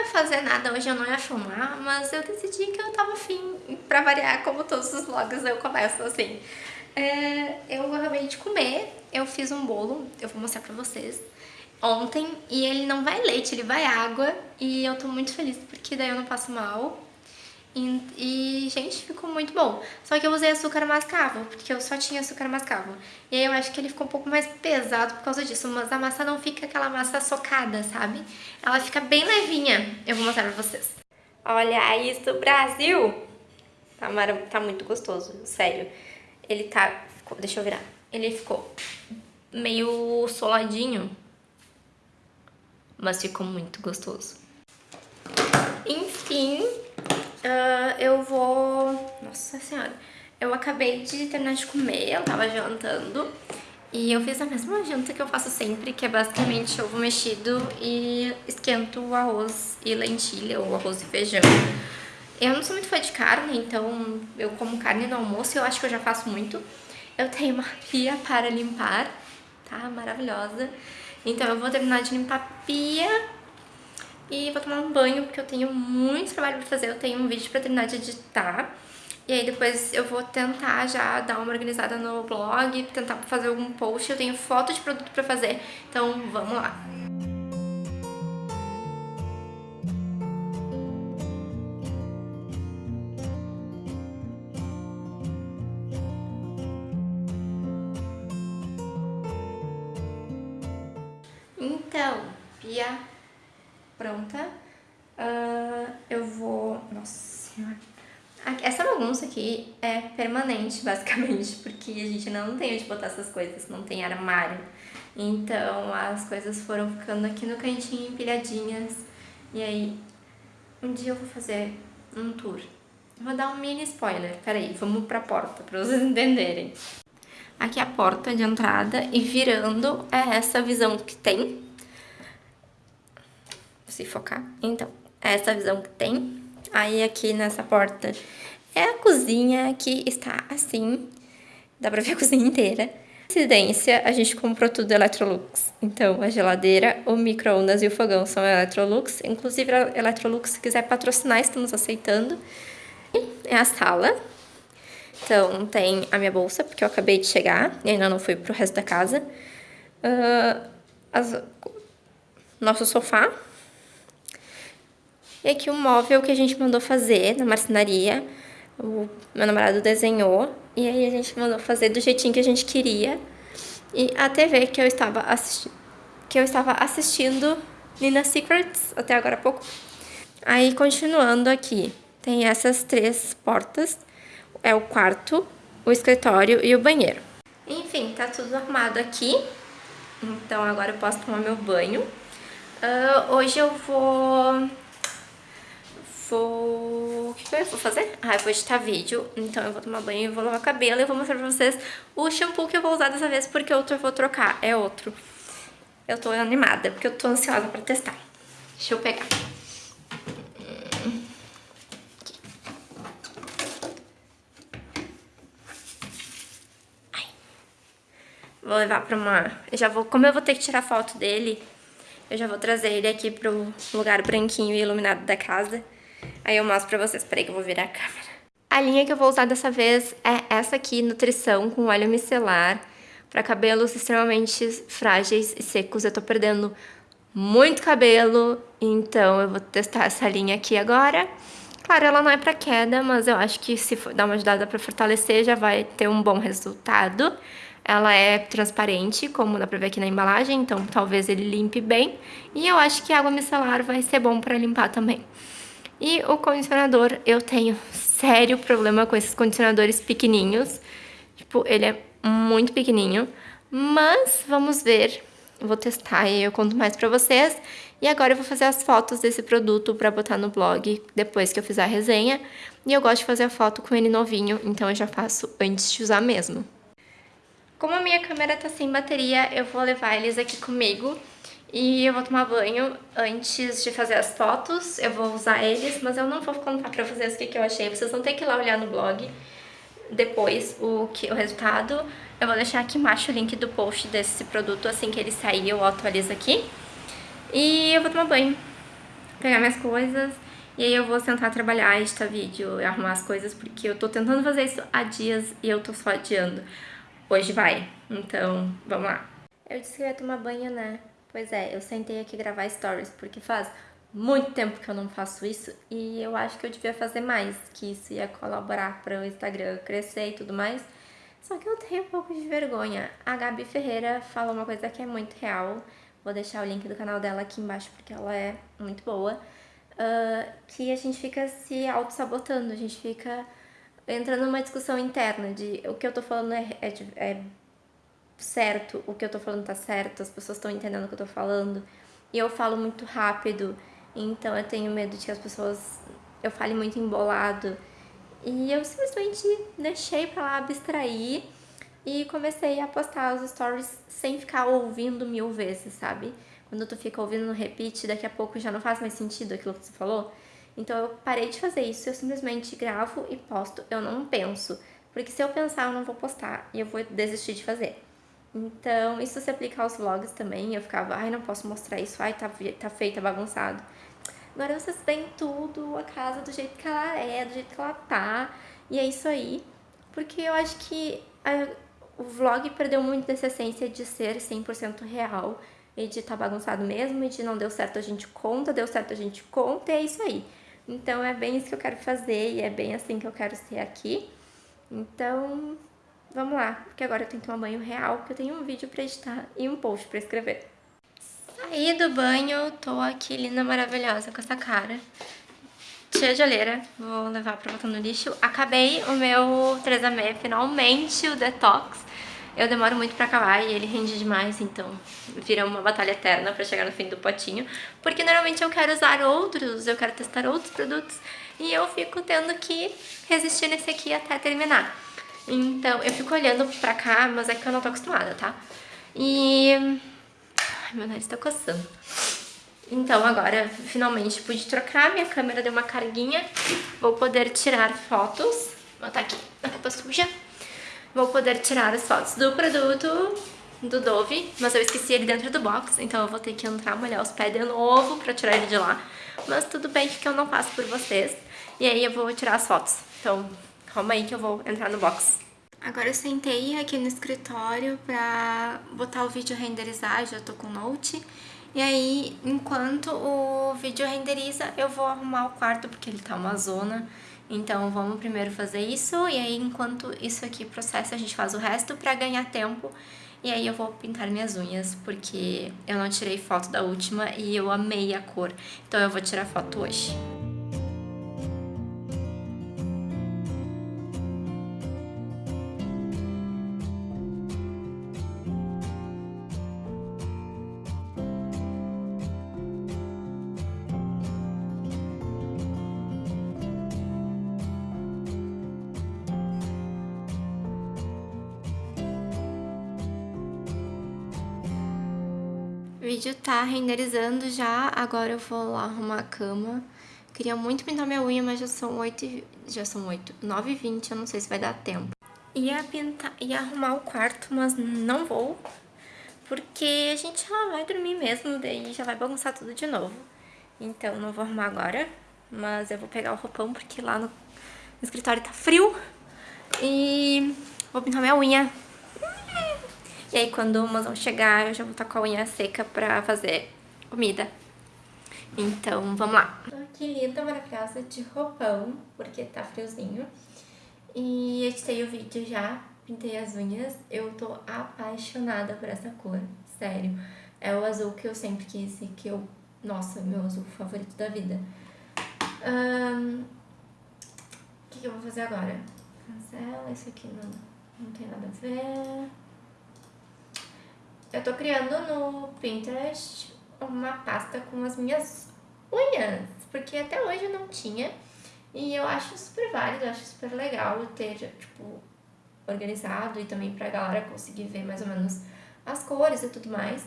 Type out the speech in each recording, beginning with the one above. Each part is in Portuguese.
ia fazer nada hoje, eu não ia filmar, mas eu decidi que eu tava afim, pra variar, como todos os vlogs eu começo assim. É, eu acabei de comer, eu fiz um bolo, eu vou mostrar pra vocês, ontem, e ele não vai leite, ele vai água, e eu tô muito feliz porque daí eu não passo mal. E, e, gente, ficou muito bom. Só que eu usei açúcar mascavo, porque eu só tinha açúcar mascavo. E aí eu acho que ele ficou um pouco mais pesado por causa disso, mas a massa não fica aquela massa socada, sabe? Ela fica bem levinha. Eu vou mostrar pra vocês. Olha isso, Brasil! Tá, tá muito gostoso, sério. Ele tá... Deixa eu virar. Ele ficou meio soladinho, mas ficou muito gostoso. Enfim, uh, eu vou... Nossa senhora. Eu acabei de terminar de comer, eu tava jantando. E eu fiz a mesma janta que eu faço sempre, que é basicamente ovo mexido e esquento o arroz e lentilha, ou arroz e feijão. Eu não sou muito fã de carne, então eu como carne no almoço, eu acho que eu já faço muito. Eu tenho uma pia para limpar, tá? Maravilhosa. Então eu vou terminar de limpar a pia e vou tomar um banho, porque eu tenho muito trabalho pra fazer. Eu tenho um vídeo pra terminar de editar. E aí depois eu vou tentar já dar uma organizada no blog, tentar fazer algum post. Eu tenho foto de produto pra fazer, então vamos lá. Então, Pia pronta. Uh, eu vou... Nossa senhora. Essa bagunça aqui é permanente, basicamente, porque a gente não tem onde botar essas coisas, não tem armário. Então as coisas foram ficando aqui no cantinho empilhadinhas. E aí, um dia eu vou fazer um tour. Vou dar um mini spoiler, peraí, vamos pra porta, pra vocês entenderem. Aqui é a porta de entrada e virando é essa visão que tem se focar. Então, é essa visão que tem. Aí aqui nessa porta é a cozinha que está assim. Dá pra ver a cozinha inteira. Residência, a gente comprou tudo Electrolux. Então, a geladeira, o micro-ondas e o fogão são Electrolux. Inclusive, a Electrolux, se quiser patrocinar, estamos aceitando. É a sala. Então, tem a minha bolsa, porque eu acabei de chegar e ainda não fui pro resto da casa. Uh, as, nosso sofá, e aqui o um móvel que a gente mandou fazer na marcenaria. O meu namorado desenhou. E aí a gente mandou fazer do jeitinho que a gente queria. E a TV que eu estava, assisti que eu estava assistindo Nina Secrets até agora há pouco. Aí continuando aqui, tem essas três portas. É o quarto, o escritório e o banheiro. Enfim, tá tudo arrumado aqui. Então agora eu posso tomar meu banho. Uh, hoje eu vou vou... O que eu vou fazer? Ah, eu vou editar vídeo, então eu vou tomar banho, vou lavar cabelo e vou mostrar pra vocês o shampoo que eu vou usar dessa vez, porque outro eu vou trocar, é outro. Eu tô animada, porque eu tô ansiosa pra testar. Deixa eu pegar. Vou levar pra uma... Eu já vou... Como eu vou ter que tirar foto dele, eu já vou trazer ele aqui pro lugar branquinho e iluminado da casa. Aí eu mostro pra vocês. Peraí que eu vou virar a câmera. A linha que eu vou usar dessa vez é essa aqui, Nutrição, com óleo micelar. Para cabelos extremamente frágeis e secos. Eu tô perdendo muito cabelo, então eu vou testar essa linha aqui agora. Claro, ela não é pra queda, mas eu acho que se dar uma ajudada pra fortalecer já vai ter um bom resultado. Ela é transparente, como dá pra ver aqui na embalagem, então talvez ele limpe bem. E eu acho que água micelar vai ser bom pra limpar também. E o condicionador, eu tenho sério problema com esses condicionadores pequenininhos. Tipo, ele é muito pequenininho. Mas vamos ver. vou testar e eu conto mais pra vocês. E agora eu vou fazer as fotos desse produto pra botar no blog depois que eu fizer a resenha. E eu gosto de fazer a foto com ele novinho, então eu já faço antes de usar mesmo. Como a minha câmera tá sem bateria, eu vou levar eles aqui comigo e eu vou tomar banho antes de fazer as fotos, eu vou usar eles, mas eu não vou contar pra vocês o que, que eu achei. Vocês vão ter que ir lá olhar no blog depois o, que, o resultado. Eu vou deixar aqui embaixo o link do post desse produto, assim que ele sair eu atualizo aqui. E eu vou tomar banho. pegar minhas coisas e aí eu vou sentar trabalhar, editar vídeo arrumar as coisas, porque eu tô tentando fazer isso há dias e eu tô só adiando. Hoje vai, então vamos lá. Eu disse que ia tomar banho, né? Pois é, eu sentei aqui gravar stories, porque faz muito tempo que eu não faço isso e eu acho que eu devia fazer mais, que isso ia colaborar para o Instagram crescer e tudo mais. Só que eu tenho um pouco de vergonha. A Gabi Ferreira falou uma coisa que é muito real. Vou deixar o link do canal dela aqui embaixo porque ela é muito boa. Uh, que a gente fica se auto-sabotando, a gente fica entrando numa discussão interna de o que eu tô falando é, é, é certo, o que eu tô falando tá certo, as pessoas estão entendendo o que eu tô falando. E eu falo muito rápido, então eu tenho medo de que as pessoas... Eu fale muito embolado. E eu simplesmente deixei pra lá abstrair e comecei a postar os stories sem ficar ouvindo mil vezes, sabe? Quando tu fica ouvindo no repeat, daqui a pouco já não faz mais sentido aquilo que você falou. Então eu parei de fazer isso, eu simplesmente gravo e posto, eu não penso. Porque se eu pensar, eu não vou postar e eu vou desistir de fazer. Então, isso se aplica aos vlogs também. Eu ficava, ai, não posso mostrar isso, ai, tá, tá feio, tá bagunçado. Agora vocês veem tudo, a casa do jeito que ela é, do jeito que ela tá. E é isso aí. Porque eu acho que a, o vlog perdeu muito dessa essência de ser 100% real. E de tá bagunçado mesmo, e de não deu certo a gente conta, deu certo a gente conta, e é isso aí. Então é bem isso que eu quero fazer, e é bem assim que eu quero ser aqui. Então, vamos lá, porque agora eu tenho que tomar banho real, porque eu tenho um vídeo pra editar e um post pra escrever. Saí do banho, tô aqui linda, maravilhosa, com essa cara. Cheia de olheira, vou levar pra botar no lixo. Acabei o meu 3AME, finalmente o detox. Eu demoro muito pra acabar e ele rende demais, então vira uma batalha eterna pra chegar no fim do potinho. Porque normalmente eu quero usar outros, eu quero testar outros produtos e eu fico tendo que resistir nesse aqui até terminar. Então, eu fico olhando pra cá, mas é que eu não tô acostumada, tá? E... Ai, meu nariz tá coçando. Então, agora, finalmente, pude trocar. Minha câmera deu uma carguinha. Vou poder tirar fotos. Vou botar aqui na roupa suja. Vou poder tirar as fotos do produto do Dove, mas eu esqueci ele dentro do box, então eu vou ter que entrar, molhar os pés de novo pra tirar ele de lá. Mas tudo bem que eu não faço por vocês. E aí eu vou tirar as fotos. Então, Calma aí que eu vou entrar no box. Agora eu sentei aqui no escritório pra botar o vídeo renderizar, já tô com o Note. E aí, enquanto o vídeo renderiza, eu vou arrumar o quarto, porque ele tá uma zona. Então vamos primeiro fazer isso, e aí enquanto isso aqui processa, a gente faz o resto pra ganhar tempo. E aí eu vou pintar minhas unhas, porque eu não tirei foto da última e eu amei a cor. Então eu vou tirar foto hoje. Vídeo tá renderizando já, agora eu vou lá arrumar a cama. Queria muito pintar minha unha, mas já são 8, já são 8, 9 e 20, eu não sei se vai dar tempo. Ia pintar, ia arrumar o quarto, mas não vou, porque a gente já vai dormir mesmo, daí já vai bagunçar tudo de novo. Então não vou arrumar agora, mas eu vou pegar o roupão, porque lá no, no escritório tá frio. E vou pintar minha unha. E aí quando o mozão chegar, eu já vou estar com a unha seca pra fazer comida. Então, vamos lá. Tô aqui linda, maravilhosa, de roupão, porque tá friozinho. E editei o vídeo já, pintei as unhas. Eu tô apaixonada por essa cor, sério. É o azul que eu sempre quis e que eu... Nossa, meu azul favorito da vida. O que, que eu vou fazer agora? Cancela, isso aqui não, não tem nada a ver. Eu tô criando no Pinterest uma pasta com as minhas unhas, porque até hoje eu não tinha. E eu acho super válido, eu acho super legal ter, tipo, organizado e também pra galera conseguir ver mais ou menos as cores e tudo mais.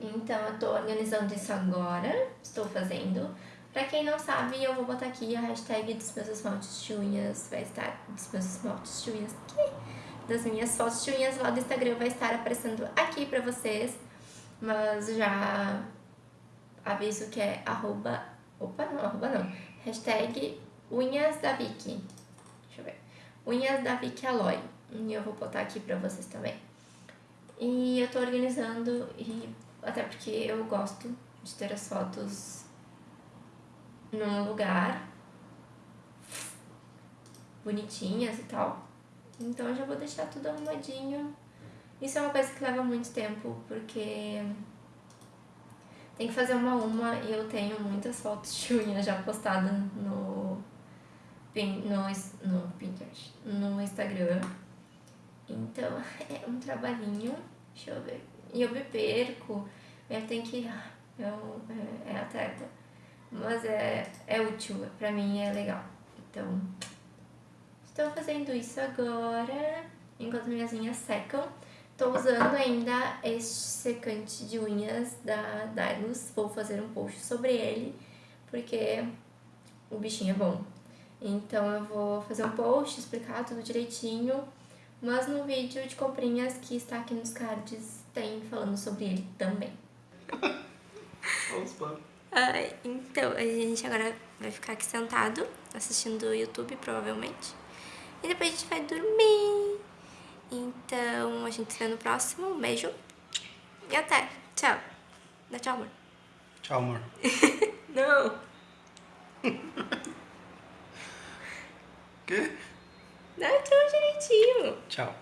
Então eu tô organizando isso agora, estou fazendo. Pra quem não sabe, eu vou botar aqui a hashtag dos meus esmaltes de unhas, vai estar dos meus esmaltes de unhas aqui das minhas fotos de unhas lá do Instagram vai estar aparecendo aqui pra vocês. Mas já aviso que é arroba... Opa, não, arroba não. Hashtag unhas da Vicky. Deixa eu ver. Unhas da Vicky Aloy. E eu vou botar aqui pra vocês também. E eu tô organizando, e até porque eu gosto de ter as fotos num lugar bonitinhas e tal. Então eu já vou deixar tudo arrumadinho. Isso é uma coisa que leva muito tempo, porque tem que fazer uma a uma e eu tenho muitas fotos de unha já postadas no, no, no Pinterest, no Instagram. Então é um trabalhinho, deixa eu ver. E eu me perco, eu tenho que... Eu, é, é atleta. Mas é, é útil, pra mim é legal. Então, estou fazendo isso agora, enquanto minhas unhas secam. Estou usando ainda este secante de unhas da Dylos. Vou fazer um post sobre ele, porque o bichinho é bom. Então eu vou fazer um post, explicar tudo direitinho. Mas no vídeo de comprinhas que está aqui nos cards, tem falando sobre ele também. Vamos para. Ai, então, a gente agora vai ficar aqui sentado, assistindo o YouTube, provavelmente. E depois a gente vai dormir. Então, a gente se vê no próximo. Um beijo. E até. Tchau. Dá tchau, amor. Tchau, amor. Não. Quê? Dá tchau direitinho. Tchau.